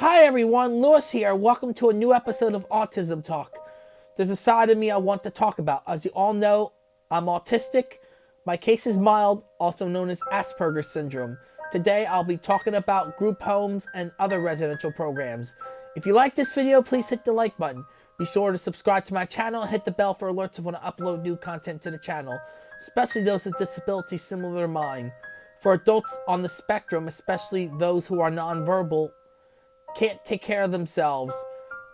Hi everyone, Lewis here. Welcome to a new episode of Autism Talk. There's a side of me I want to talk about. As you all know, I'm autistic. My case is mild, also known as Asperger's syndrome. Today I'll be talking about group homes and other residential programs. If you like this video, please hit the like button. Be sure to subscribe to my channel and hit the bell for alerts when I upload new content to the channel, especially those with disabilities similar to mine. For adults on the spectrum, especially those who are nonverbal, can't take care of themselves,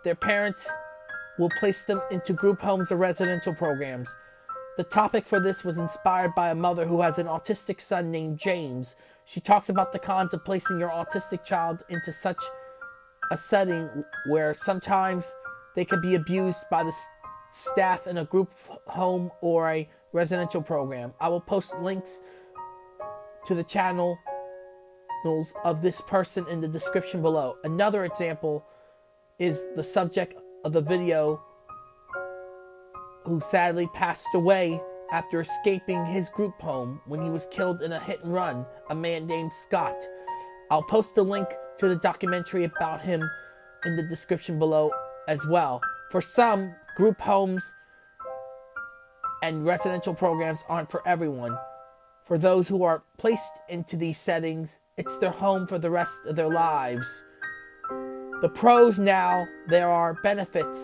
their parents will place them into group homes or residential programs. The topic for this was inspired by a mother who has an autistic son named James. She talks about the cons of placing your autistic child into such a setting where sometimes they can be abused by the staff in a group home or a residential program. I will post links to the channel of this person in the description below. Another example is the subject of the video who sadly passed away after escaping his group home when he was killed in a hit and run, a man named Scott. I'll post the link to the documentary about him in the description below as well. For some, group homes and residential programs aren't for everyone. For those who are placed into these settings, it's their home for the rest of their lives. The pros now, there are benefits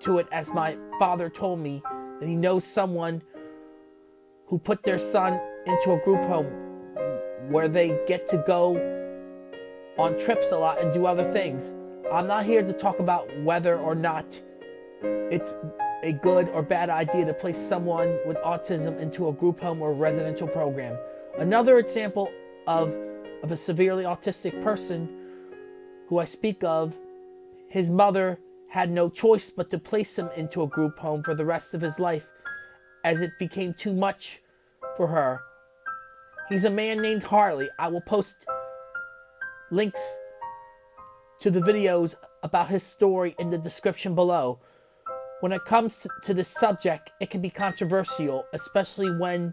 to it, as my father told me that he knows someone who put their son into a group home where they get to go on trips a lot and do other things. I'm not here to talk about whether or not it's a good or bad idea to place someone with autism into a group home or residential program. Another example of, of a severely autistic person who I speak of, his mother had no choice but to place him into a group home for the rest of his life as it became too much for her. He's a man named Harley. I will post links to the videos about his story in the description below. When it comes to this subject, it can be controversial, especially when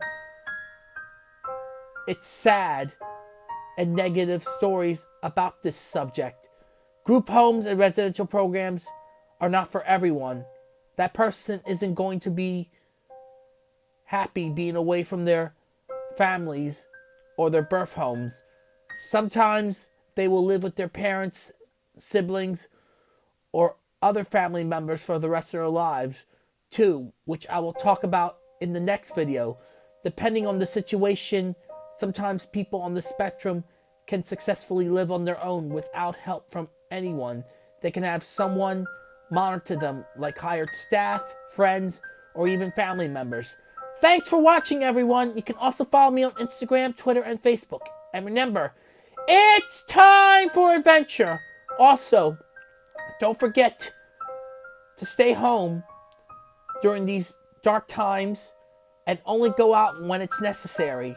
it's sad and negative stories about this subject. Group homes and residential programs are not for everyone. That person isn't going to be happy being away from their families or their birth homes. Sometimes they will live with their parents, siblings, or other family members for the rest of their lives, too, which I will talk about in the next video. Depending on the situation, sometimes people on the spectrum can successfully live on their own without help from anyone. They can have someone monitor them, like hired staff, friends, or even family members. Thanks for watching, everyone. You can also follow me on Instagram, Twitter, and Facebook. And remember, it's time for adventure. Also, don't forget to stay home during these dark times and only go out when it's necessary.